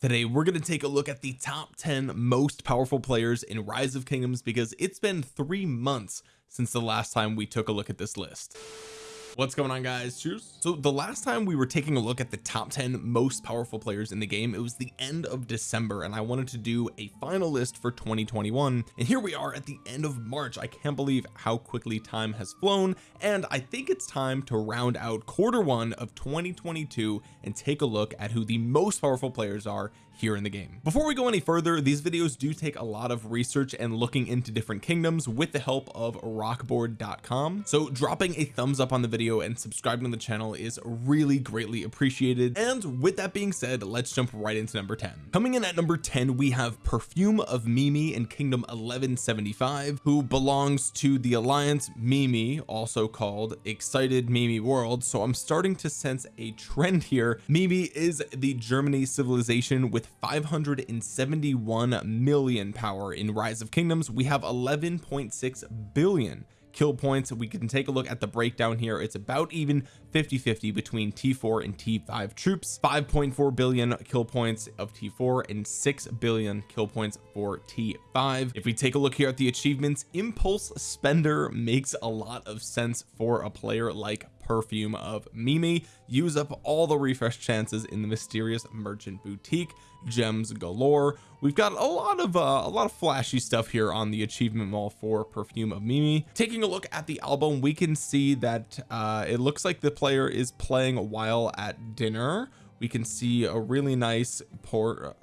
today we're going to take a look at the top 10 most powerful players in rise of kingdoms because it's been three months since the last time we took a look at this list what's going on guys? Cheers. So the last time we were taking a look at the top 10 most powerful players in the game it was the end of December and I wanted to do a final list for 2021 and here we are at the end of March. I can't believe how quickly time has flown and I think it's time to round out quarter one of 2022 and take a look at who the most powerful players are here in the game. Before we go any further these videos do take a lot of research and looking into different kingdoms with the help of rokboard.com so dropping a thumbs up on the video and subscribing to the channel is really greatly appreciated. And with that being said let's jump right into number 10 coming in at number 10 we have perfume of Mimi in kingdom 1175 who belongs to the alliance Mimi also called excited Mimi world. So I'm starting to sense a trend here. Mimi is the Germany civilization with 571 million power in rise of kingdoms. We have 11.6 billion kill points. We can take a look at the breakdown here. It's about even 50 50 between t4 and t5 troops. 5.4 billion kill points of t4 and 6 billion kill points for t5 if we take a look here at the achievements impulse spender makes a lot of sense for a player like perfume of Mimi. Use up all the refresh chances in the mysterious merchant boutique. Gems galore. We've got a lot of uh, a lot of flashy stuff here on the achievement wall for perfume of Mimi. Taking a look at the album we can see that uh, it looks like the player is playing while at dinner. We can see a really nice port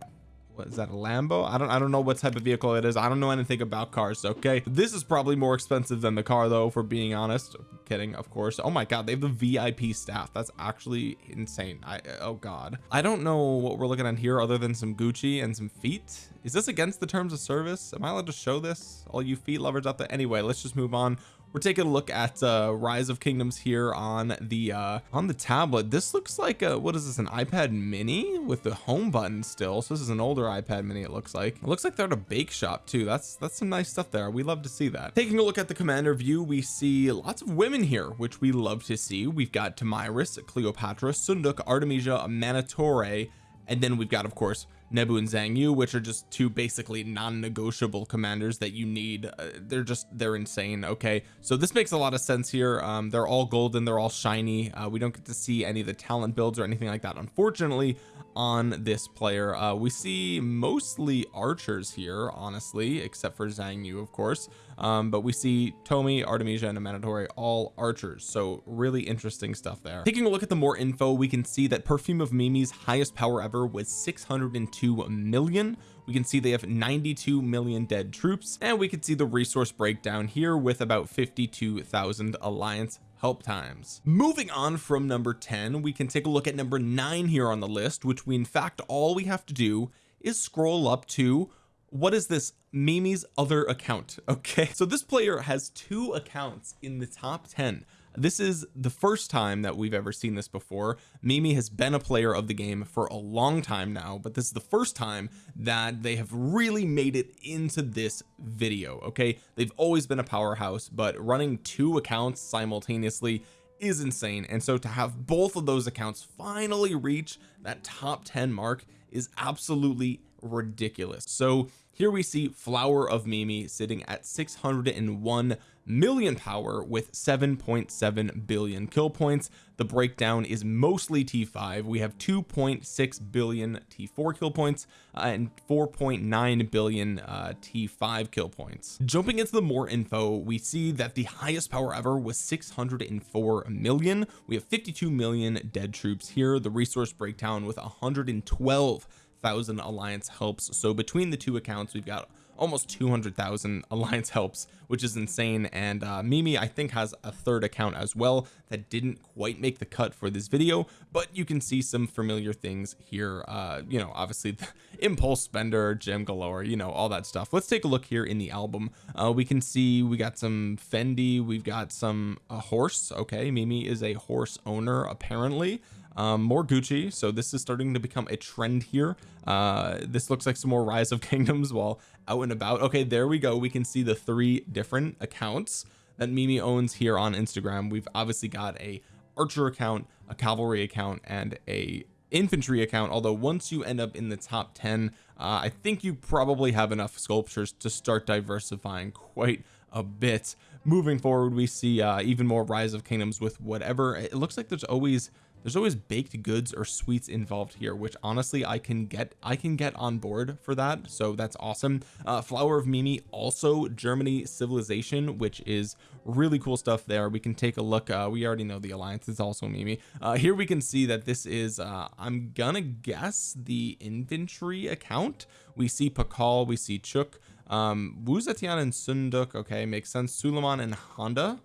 what is that a Lambo? I don't I don't know what type of vehicle it is. I don't know anything about cars okay? This is probably more expensive than the car though for being honest. Kidding of course. Oh my god they have the VIP staff. That's actually insane. I oh god. I don't know what we're looking at here other than some Gucci and some feet. Is this against the terms of service? Am I allowed to show this? All you feet lovers out there. Anyway let's just move on we're taking a look at uh rise of kingdoms here on the uh on the tablet. This looks like a what is this an iPad mini with the home button still. So this is an older iPad mini it looks like. It looks like they're at a bake shop too. That's that's some nice stuff there. We love to see that. Taking a look at the commander view we see lots of women here which we love to see. We've got Tomyris Cleopatra Seondeok Artemisia Manitore and then we've got of course Nebu and Zhang Yu which are just two basically non-negotiable commanders that you need. Uh, they're just they're insane okay? So this makes a lot of sense here. Um they're all golden they're all shiny. Uh, we don't get to see any of the talent builds or anything like that unfortunately on this player. Uh, we see mostly archers here honestly except for Zhang Yu of course. Um, but we see Tomi Artemisia and Amanitore all archers. So really interesting stuff there. Taking a look at the more info we can see that perfume of Mimi's highest power ever was 602 million. We can see they have 92 million dead troops. And we can see the resource breakdown here with about 52,000 alliance help times. Moving on from number 10 we can take a look at number nine here on the list which we in fact all we have to do is scroll up to what is this? Mimi's other account okay? So this player has two accounts in the top 10 this is the first time that we've ever seen this before. Mimi has been a player of the game for a long time now but this is the first time that they have really made it into this video okay? They've always been a powerhouse but running two accounts simultaneously is insane. And so to have both of those accounts finally reach that top 10 mark is absolutely ridiculous. So here we see flower of Mimi sitting at 601 million power with 7.7 billion kill points. The breakdown is mostly t5 we have 2.6 billion t4 kill points uh, and 4.9 billion uh, t5 kill points. Jumping into the more info we see that the highest power ever was 604 million. We have 52 million dead troops here. The resource breakdown with 112 thousand alliance helps. So between the two accounts we've got almost 200,000 alliance helps which is insane. And uh, Mimi I think has a third account as well that didn't quite make the cut for this video but you can see some familiar things here. Uh you know obviously the impulse spender gem galore you know all that stuff. Let's take a look here in the album. Uh we can see we got some Fendi we've got some a horse. Okay Mimi is a horse owner apparently um, more Gucci. So this is starting to become a trend here. Uh this looks like some more rise of kingdoms while out and about. Okay there we go. We can see the three different accounts that Mimi owns here on Instagram. We've obviously got a archer account a cavalry account and a infantry account. Although once you end up in the top 10 uh, I think you probably have enough sculptures to start diversifying quite a bit. Moving forward we see uh, even more rise of kingdoms with whatever. It looks like there's always there's always baked goods or sweets involved here which honestly I can get I can get on board for that. So that's awesome. Uh flower of Mimi also Germany civilization which is really cool stuff there. We can take a look. Uh we already know the alliance is also Mimi. Uh here we can see that this is uh I'm gonna guess the infantry account. We see Pakal we see Chuk um Wu Zetian and Seondeok. Okay makes sense. Suleiman and Honda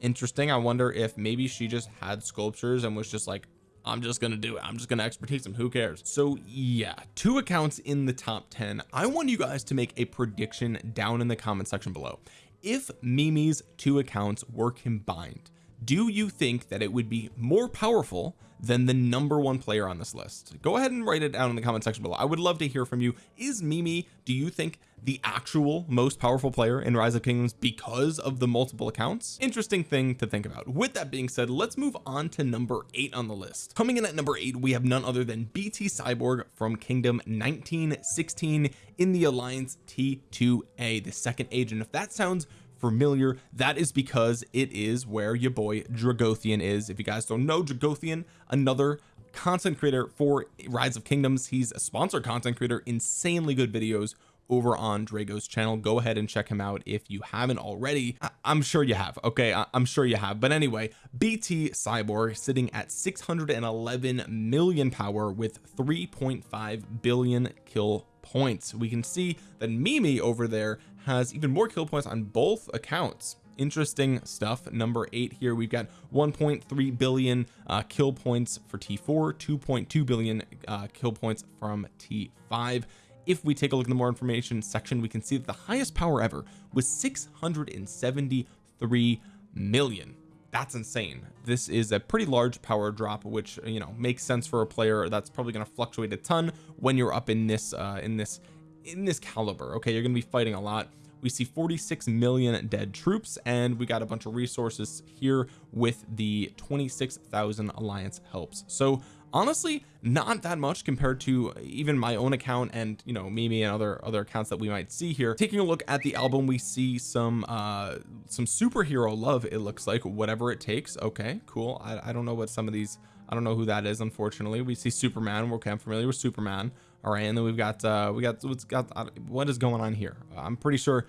interesting. I wonder if maybe she just had sculptures and was just like I'm just gonna do it. I'm just gonna expertise them. Who cares? So yeah two accounts in the top 10 I want you guys to make a prediction down in the comment section below. If Mimi's two accounts were combined do you think that it would be more powerful than the number one player on this list? Go ahead and write it down in the comment section below. I would love to hear from you. Is Mimi do you think the actual most powerful player in rise of kingdoms because of the multiple accounts? Interesting thing to think about. With that being said let's move on to number eight on the list. Coming in at number eight we have none other than BT Cyborg from kingdom 1916 in the alliance T2a the second age and if that sounds familiar that is because it is where your boy Dragothian is. If you guys don't know Dragothian another content creator for rise of kingdoms he's a sponsored content creator insanely good videos over on Drago's channel. Go ahead and check him out if you haven't already. I am sure you have okay? I I'm sure you have. But anyway BT Cyborg sitting at 611 million power with 3.5 billion kill points. We can see that Mimi over there has even more kill points on both accounts. Interesting stuff. Number eight here we've got 1.3 billion uh, kill points for T4 2.2 billion uh, kill points from T5 if we take a look at the more information section we can see that the highest power ever was 673 million. That's insane. This is a pretty large power drop which you know makes sense for a player that's probably going to fluctuate a ton when you're up in this uh in this in this caliber okay? You're going to be fighting a lot. We see 46 million dead troops and we got a bunch of resources here with the 26,000 alliance helps. So honestly not that much compared to even my own account and you know Mimi and other other accounts that we might see here. Taking a look at the album we see some uh some superhero love it looks like whatever it takes. Okay cool. I, I don't know what some of these I don't know who that is unfortunately. We see Superman. Okay I'm familiar with Superman. All right and then we've got uh we got what's got uh, what is going on here? I'm pretty sure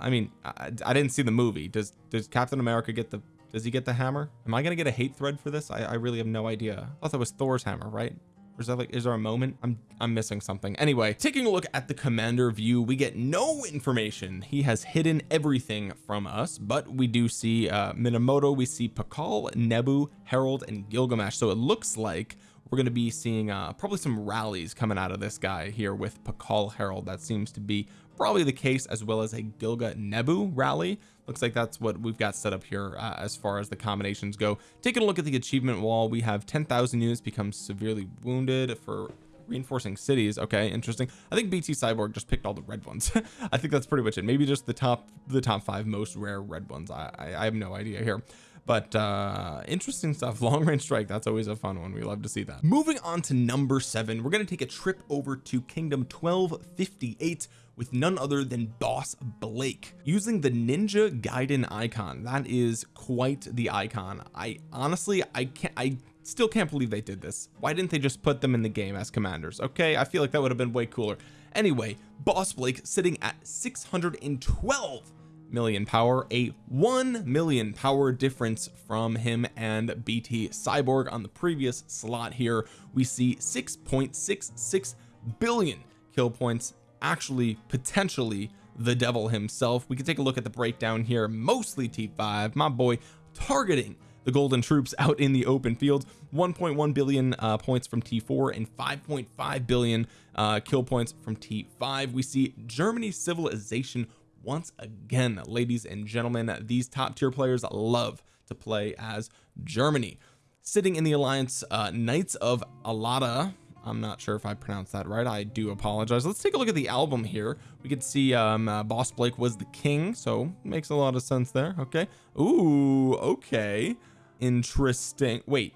I mean I, I didn't see the movie. Does does Captain America get the does he get the hammer? Am I gonna get a hate thread for this? I, I really have no idea. I thought that was Thor's hammer right? Or is that like is there a moment? I'm I'm missing something. Anyway taking a look at the commander view we get no information. He has hidden everything from us but we do see uh Minamoto we see Pakal Nebu Harold and Gilgamesh. So it looks like we're going to be seeing uh probably some rallies coming out of this guy here with Pakal Harold. That seems to be probably the case as well as a Gilga Nebu rally. Looks like that's what we've got set up here uh, as far as the combinations go. Taking a look at the achievement wall we have 10,000 units become severely wounded for reinforcing cities. Okay interesting. I think BT Cyborg just picked all the red ones. I think that's pretty much it. Maybe just the top the top five most rare red ones. I, I, I have no idea here. But uh interesting stuff. Long range strike. That's always a fun one. We love to see that. Moving on to number seven. We're going to take a trip over to kingdom 1258 with none other than boss Blake using the ninja Gaiden icon. That is quite the icon. I honestly I can't I still can't believe they did this. Why didn't they just put them in the game as commanders? Okay I feel like that would have been way cooler. Anyway boss Blake sitting at 612 million power a 1 million power difference from him and BT Cyborg. On the previous slot here we see 6.66 billion kill points actually potentially the devil himself. We can take a look at the breakdown here mostly T5 my boy targeting the golden troops out in the open field. 1.1 billion uh, points from T4 and 5.5 billion uh, kill points from T5 we see Germany's civilization once again ladies and gentlemen. These top tier players love to play as Germany. Sitting in the alliance uh Knights of Alada I'm not sure if I pronounced that right. I do apologize. Let's take a look at the album here. We can see um uh, boss Blake was the king so makes a lot of sense there. Okay. Ooh okay. Interesting. Wait.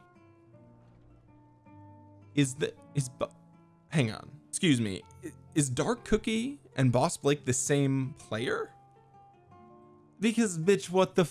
Is that is hang on. Excuse me. Is dark cookie and boss blake the same player? Because bitch what the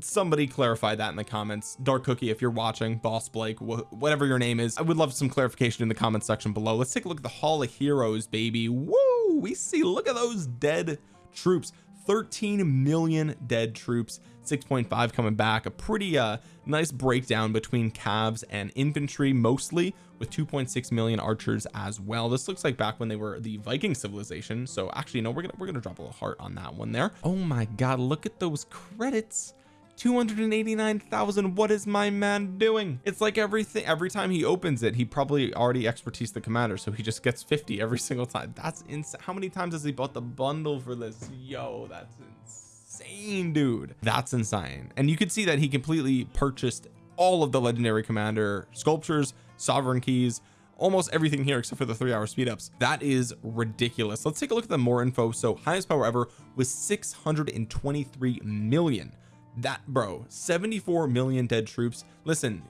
somebody clarify that in the comments. Dark cookie if you're watching boss blake wh whatever your name is I would love some clarification in the comments section below. Let's take a look at the hall of heroes baby. Woo! We see look at those dead troops. 13 million dead troops. 6.5 coming back. A pretty uh nice breakdown between cavs and infantry mostly with 2.6 million archers as well. This looks like back when they were the Viking civilization. So actually no we're gonna we're gonna drop a little heart on that one there. Oh my god look at those credits 289,000 what is my man doing? It's like everything every time he opens it he probably already expertise the commander so he just gets 50 every single time. That's insane how many times has he bought the bundle for this? Yo that's insane dude. That's insane. And you can see that he completely purchased all of the legendary commander sculptures sovereign keys almost everything here except for the three hour speed ups that is ridiculous. Let's take a look at the more info. So highest power ever was 623 million that bro 74 million dead troops. Listen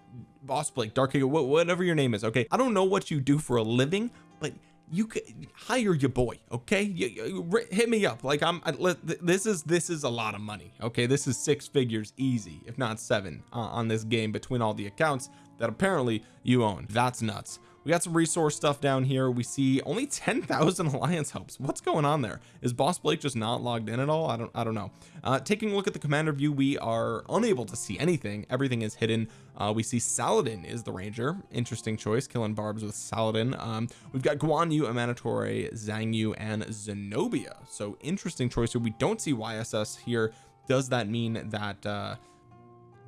boss blake dark eagle whatever your name is okay? I don't know what you do for a living but you could hire your boy okay? You, you, hit me up. Like I'm I, this is this is a lot of money okay? This is six figures easy if not seven uh, on this game between all the accounts that apparently you own. That's nuts we got some resource stuff down here. We see only 10,000 alliance helps. What's going on there? Is boss Blake just not logged in at all? I don't I don't know. Uh taking a look at the commander view we are unable to see anything. Everything is hidden. Uh we see Saladin is the ranger. Interesting choice killing barbs with Saladin. Um we've got Guan Yu Amanitore Zhang Yu and Zenobia. So interesting choice here. We don't see YSS here. Does that mean that uh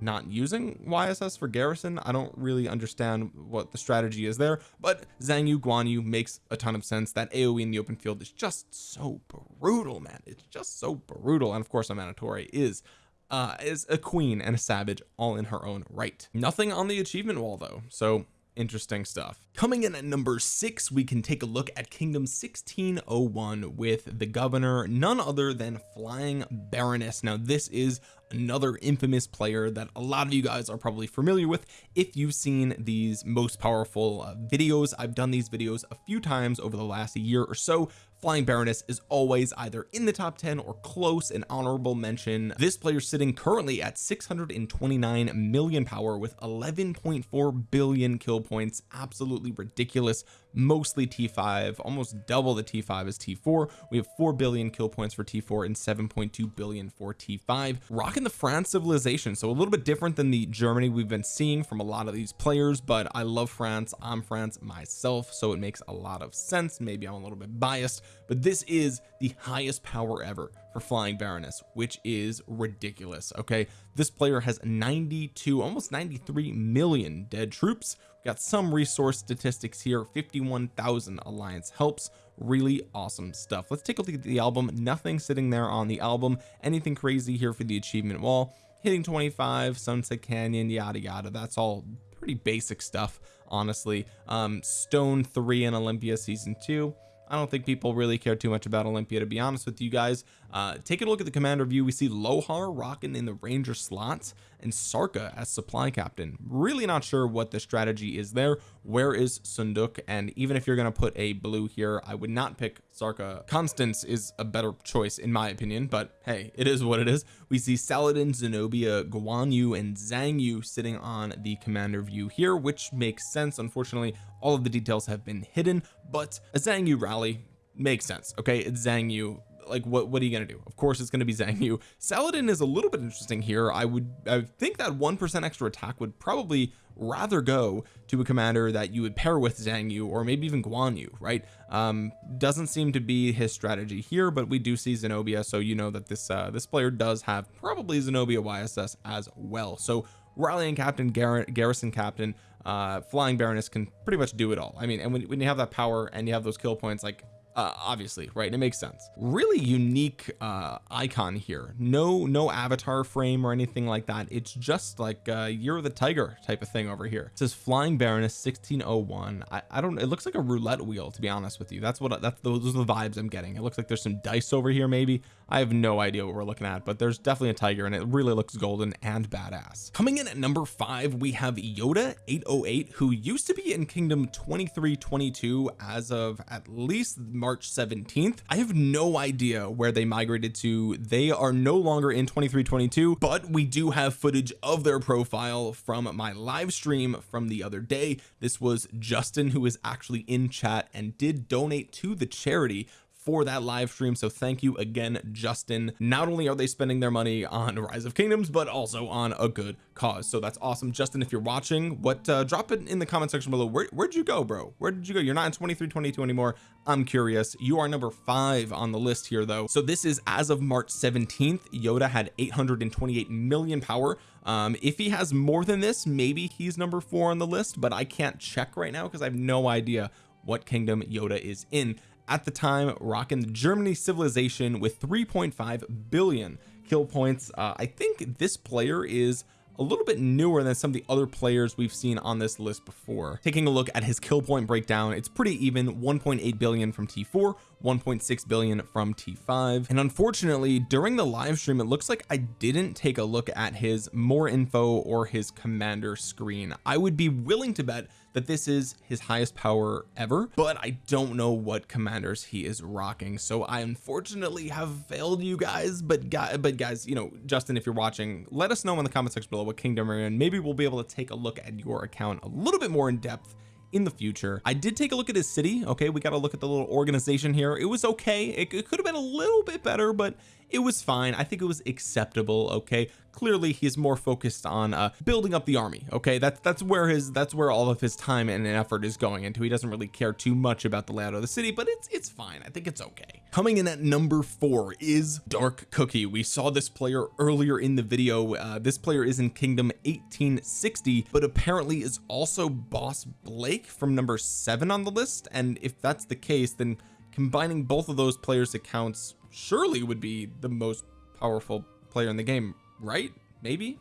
not using YSS for garrison. I don't really understand what the strategy is there but Zhang Yu Guan Yu makes a ton of sense. That AoE in the open field is just so brutal man. It's just so brutal. And of course Amanitore is uh is a queen and a savage all in her own right. Nothing on the achievement wall though. So interesting stuff. Coming in at number six we can take a look at kingdom 1601 with the governor none other than flying baroness. Now this is another infamous player that a lot of you guys are probably familiar with if you've seen these most powerful uh, videos. I've done these videos a few times over the last year or so flying baroness is always either in the top 10 or close an honorable mention. This player sitting currently at 629 million power with 11.4 billion kill points. Absolutely ridiculous. Mostly T5 almost double the T5 as T4 we have 4 billion kill points for T4 and 7.2 billion for T5 rocking the France civilization so a little bit different than the Germany we've been seeing from a lot of these players but I love France. I'm France myself so it makes a lot of sense. Maybe I'm a little bit biased but this is the highest power ever for flying baroness which is ridiculous okay? This player has 92 almost 93 million dead troops. We got some resource statistics here. 51,000 alliance helps. Really awesome stuff. Let's take a look at the album. Nothing sitting there on the album. Anything crazy here for the achievement wall. Hitting 25 sunset canyon yada yada. That's all pretty basic stuff honestly. Um stone 3 in olympia season 2 I don't think people really care too much about Olympia to be honest with you guys. Uh taking a look at the commander view we see Lohar rocking in the ranger slots and Sarka as supply captain. Really not sure what the strategy is there. Where is Seondeok? And even if you're going to put a blue here I would not pick Sarka. Constance is a better choice in my opinion but hey it is what it is. We see Saladin Zenobia Guan Yu and Zhang Yu sitting on the commander view here which makes sense. Unfortunately all of the details have been hidden but a Zhang Yu rally makes sense okay? It's Zhang Yu like what what are you gonna do? Of course it's gonna be Zhang Yu. Saladin is a little bit interesting here. I would I think that one percent extra attack would probably rather go to a commander that you would pair with Zhang Yu or maybe even Guan Yu right? Um doesn't seem to be his strategy here but we do see Zenobia so you know that this uh this player does have probably Zenobia YSS as well. So rallying captain Gar garrison captain uh flying baroness can pretty much do it all. I mean and when, when you have that power and you have those kill points like uh, obviously right it makes sense. Really unique uh icon here. No no avatar frame or anything like that. It's just like uh year of the tiger type of thing over here. It says flying baroness 1601 I, I don't it looks like a roulette wheel to be honest with you. That's what that's those are the vibes I'm getting. It looks like there's some dice over here maybe. I have no idea what we're looking at but there's definitely a tiger and it really looks golden and badass. Coming in at number five we have Yoda 808 who used to be in kingdom 2322 as of at least March 17th I have no idea where they migrated to. They are no longer in 2322 but we do have footage of their profile from my live stream from the other day. This was Justin who is actually in chat and did donate to the charity for that live stream. So thank you again Justin. Not only are they spending their money on rise of kingdoms but also on a good cause. So that's awesome. Justin if you're watching what uh drop it in the comment section below. Where, where'd you go bro? Where did you go? You're not in 2322 anymore. I'm curious. You are number five on the list here though. So this is as of March 17th Yoda had 828 million power. Um if he has more than this maybe he's number four on the list but I can't check right now because I have no idea what kingdom Yoda is in at the time rocking the Germany civilization with 3.5 billion kill points. Uh, I think this player is a little bit newer than some of the other players we've seen on this list before. Taking a look at his kill point breakdown it's pretty even 1.8 billion from T4 1.6 billion from T5 and unfortunately during the live stream it looks like I didn't take a look at his more info or his commander screen. I would be willing to bet that this is his highest power ever but I don't know what commanders he is rocking. So I unfortunately have failed you guys. But guys but guys you know Justin if you're watching let us know in the comment section below what kingdom you're in. Maybe we'll be able to take a look at your account a little bit more in depth in the future. I did take a look at his city okay? We got to look at the little organization here. It was okay. It, it could have been a little bit better but it was fine. I think it was acceptable okay? Clearly he's more focused on uh building up the army okay? That's that's where his that's where all of his time and effort is going into. He doesn't really care too much about the layout of the city but it's it's fine. I think it's okay. Coming in at number four is dark cookie. We saw this player earlier in the video. Uh this player is in kingdom 1860 but apparently is also boss Blake from number seven on the list. And if that's the case then combining both of those players accounts surely would be the most powerful player in the game right? Maybe?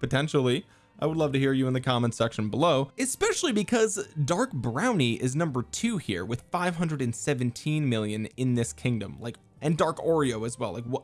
Potentially. I would love to hear you in the comments section below especially because dark brownie is number two here with 517 million in this kingdom like and dark oreo as well like what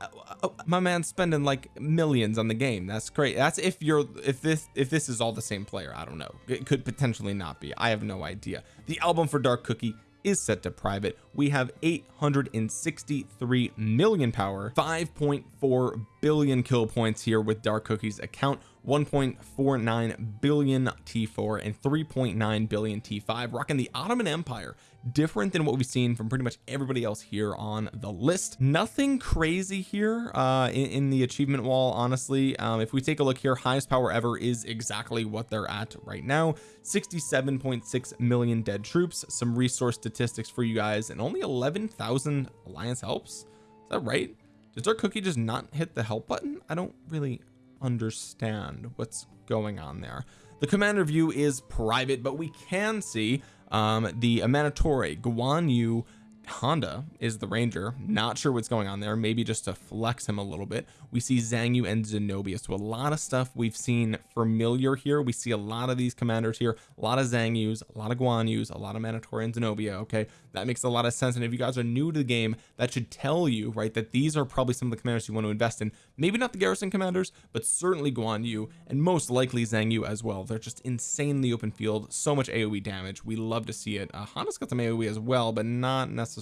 uh, my man's spending like millions on the game. That's great. That's if you're if this if this is all the same player I don't know. It could potentially not be. I have no idea. The album for dark cookie is set to private. We have 863 million power 5.4 billion kill points here with dark cookies account 1.49 billion T4 and 3.9 billion T5 rocking the Ottoman Empire different than what we've seen from pretty much everybody else here on the list. Nothing crazy here uh in, in the achievement wall honestly. Um if we take a look here highest power ever is exactly what they're at right now. 67.6 million dead troops some resource statistics for you guys and only 11,000 alliance helps. Is that right? Does our cookie just not hit the help button? I don't really understand what's going on there. The commander view is private but we can see um the Amanitore Guan Yu Honda is the ranger. Not sure what's going on there. Maybe just to flex him a little bit. We see Zhang Yu and Zenobia. So a lot of stuff we've seen familiar here. We see a lot of these commanders here. A lot of Zhang Yus a lot of Guan Yus a lot of Manitour and Zenobia okay? That makes a lot of sense. And if you guys are new to the game that should tell you right that these are probably some of the commanders you want to invest in. Maybe not the garrison commanders but certainly Guan Yu and most likely Zhang Yu as well. They're just insanely open field. So much AoE damage. We love to see it. Uh, Honda's got some AoE as well but not necessarily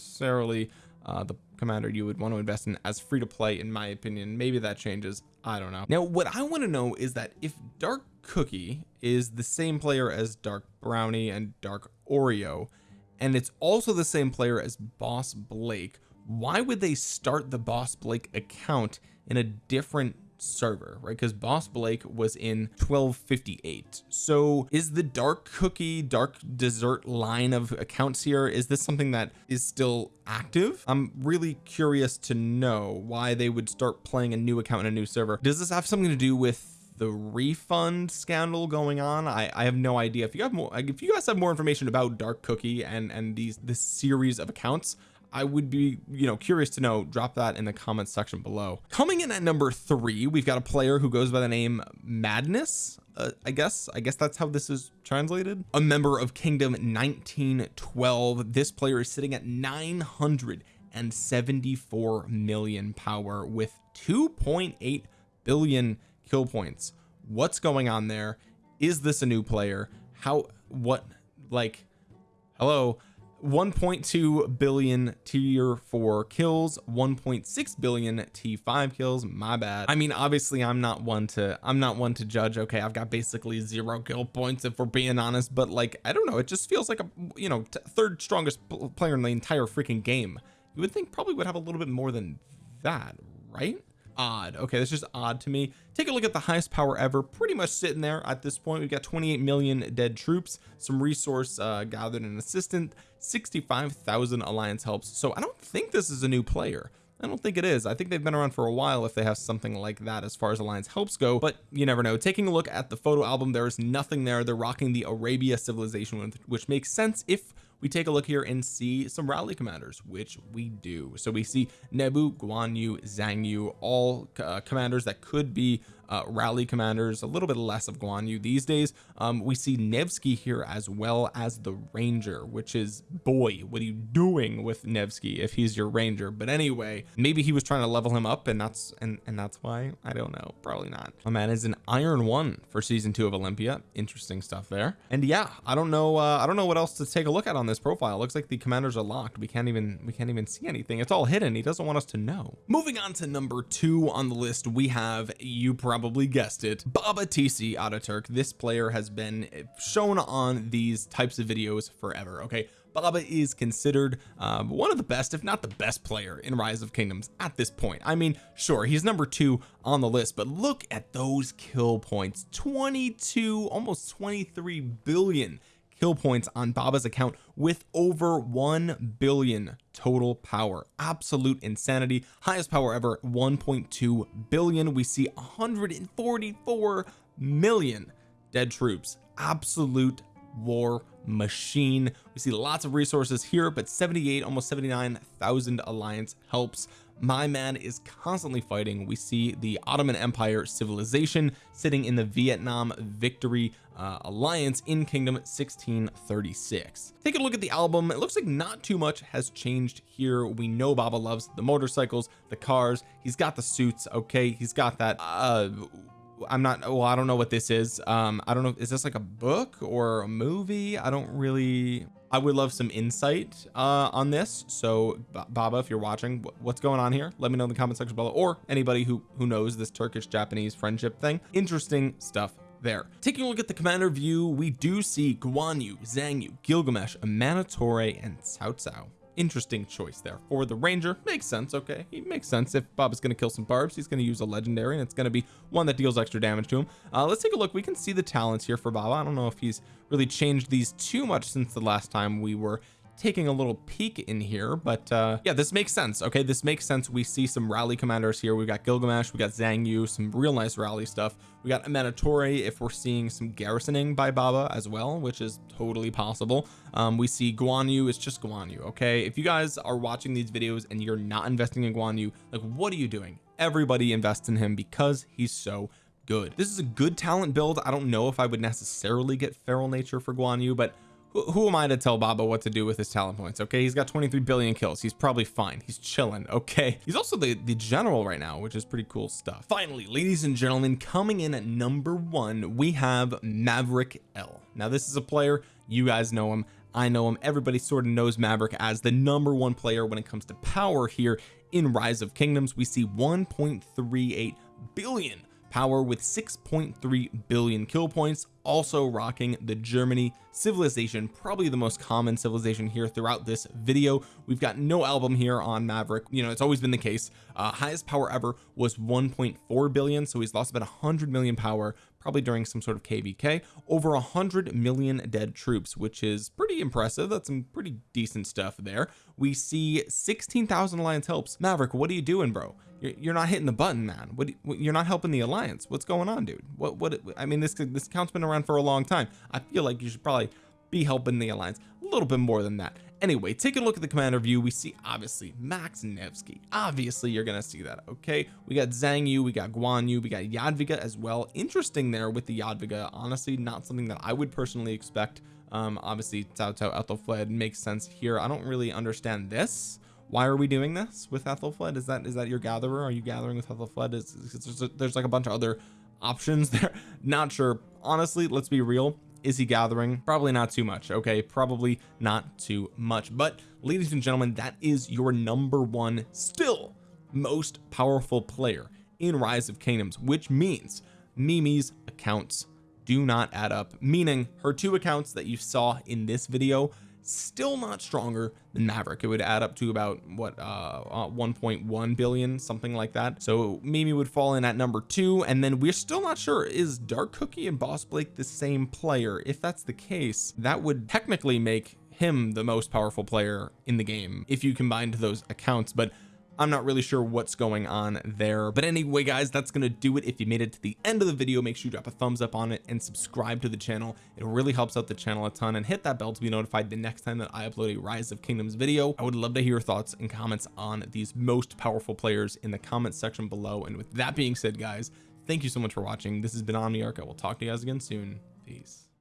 uh, the commander you would want to invest in as free to play in my opinion. Maybe that changes. I don't know. Now what I want to know is that if dark cookie is the same player as dark brownie and dark Oreo and it's also the same player as boss Blake why would they start the boss Blake account in a different server right? Because boss Blake was in 1258 so is the dark cookie dark dessert line of accounts here is this something that is still active? I'm really curious to know why they would start playing a new account in a new server. Does this have something to do with the refund scandal going on? I I have no idea. If you have more if you guys have more information about dark cookie and and these this series of accounts I would be you know curious to know drop that in the comments section below. Coming in at number three we've got a player who goes by the name Madness uh, I guess. I guess that's how this is translated. A member of Kingdom 1912 this player is sitting at 974 million power with 2.8 billion kill points. What's going on there? Is this a new player? How what like hello 1.2 billion tier 4 kills 1.6 billion t5 kills. My bad. I mean obviously I'm not one to I'm not one to judge okay I've got basically zero kill points if we're being honest but like I don't know it just feels like a you know third strongest player in the entire freaking game. You would think probably would have a little bit more than that right odd. Okay that's just odd to me. Take a look at the highest power ever pretty much sitting there at this point. We've got 28 million dead troops some resource uh, gathered and assistant 65,000 alliance helps. So I don't think this is a new player. I don't think it is. I think they've been around for a while if they have something like that as far as alliance helps go but you never know. Taking a look at the photo album there is nothing there. They're rocking the Arabia civilization which makes sense if we take a look here and see some rally commanders which we do. So we see Nebu Guan Yu Zhang Yu all uh, commanders that could be uh, rally commanders a little bit less of Guan Yu these days. Um, we see Nevsky here as well as the ranger which is boy what are you doing with Nevsky if he's your ranger? But anyway maybe he was trying to level him up and that's and and that's why? I don't know. Probably not. My man is an iron one for season two of Olympia. Interesting stuff there. And yeah I don't know uh, I don't know what else to take a look at on this profile. Looks like the commanders are locked. We can't even we can't even see anything. It's all hidden. He doesn't want us to know. Moving on to number two on the list we have you probably probably guessed it. Baba TC Ataturk this player has been shown on these types of videos forever okay? Baba is considered um, one of the best if not the best player in rise of kingdoms at this point. I mean sure he's number two on the list but look at those kill points. 22 almost 23 billion kill points on Baba's account with over 1 billion total power. Absolute insanity. Highest power ever 1.2 billion. We see 144 million dead troops. Absolute war machine. We see lots of resources here but 78 almost 79,000 alliance helps my man is constantly fighting. We see the Ottoman Empire civilization sitting in the Vietnam victory uh, alliance in kingdom 1636 take a look at the album. It looks like not too much has changed here. We know Baba loves the motorcycles the cars. He's got the suits okay? He's got that uh I'm not well I don't know what this is. Um I don't know is this like a book or a movie? I don't really I would love some insight uh on this. So Baba if you're watching what's going on here? Let me know in the comment section below or anybody who who knows this Turkish Japanese friendship thing. Interesting stuff there. Taking a look at the commander view we do see Guan Yu Zhang Yu Gilgamesh Amanitore and Cao Cao interesting choice there. For the ranger makes sense okay. He makes sense. If Bob is going to kill some barbs he's going to use a legendary and it's going to be one that deals extra damage to him. Uh, let's take a look. We can see the talents here for Bob. I don't know if he's really changed these too much since the last time we were taking a little peek in here but uh yeah this makes sense okay? This makes sense. We see some rally commanders here. We've got Gilgamesh we got Zhang Yu some real nice rally stuff. We got Amanitore if we're seeing some garrisoning by Baba as well which is totally possible. Um we see Guan Yu it's just Guan Yu okay? If you guys are watching these videos and you're not investing in Guan Yu like what are you doing? Everybody invests in him because he's so good. This is a good talent build. I don't know if I would necessarily get feral nature for Guan Yu but who am I to tell Baba what to do with his talent points okay? He's got 23 billion kills. He's probably fine. He's chilling okay? He's also the the general right now which is pretty cool stuff. Finally ladies and gentlemen coming in at number one we have Maverick L. Now this is a player you guys know him I know him. Everybody sort of knows Maverick as the number one player when it comes to power here in rise of kingdoms. We see 1.38 billion power with 6.3 billion kill points also rocking the Germany civilization probably the most common civilization here throughout this video. We've got no album here on Maverick. You know it's always been the case. Uh highest power ever was 1.4 billion so he's lost about 100 million power probably during some sort of kvk over a hundred million dead troops which is pretty impressive. That's some pretty decent stuff there. We see 16,000 alliance helps. Maverick what are you doing bro? You're, not hitting the button man. What you're not helping the alliance. What's going on dude? What what I mean this this account's been around for a long time. I feel like you should probably be helping the alliance. A little bit more than that anyway take a look at the commander view we see obviously Max Nevsky. Obviously you're gonna see that okay? We got Zhang Yu we got Guan Yu we got Jadwiga as well. Interesting there with the Jadwiga. Honestly not something that I would personally expect. Um obviously Cao Cao Ethelfled makes sense here. I don't really understand this. Why are we doing this with Ethelfled? Is that is that your gatherer? Are you gathering with Ethelfled? Is, is there's, there's like a bunch of other options there. Not sure. Honestly let's be real is he gathering? Probably not too much okay? Probably not too much. But ladies and gentlemen that is your number one still most powerful player in rise of kingdoms which means Mimi's accounts do not add up. Meaning her two accounts that you saw in this video still not stronger than Maverick. It would add up to about what uh, uh 1.1 billion something like that. So Mimi would fall in at number two and then we're still not sure is Dark Cookie and Boss Blake the same player? If that's the case that would technically make him the most powerful player in the game if you combined those accounts but I'm not really sure what's going on there but anyway guys that's gonna do it. If you made it to the end of the video make sure you drop a thumbs up on it and subscribe to the channel. It really helps out the channel a ton and hit that bell to be notified the next time that I upload a rise of kingdoms video. I would love to hear your thoughts and comments on these most powerful players in the comments section below. And with that being said guys thank you so much for watching. This has been Omniarch. I will talk to you guys again soon. Peace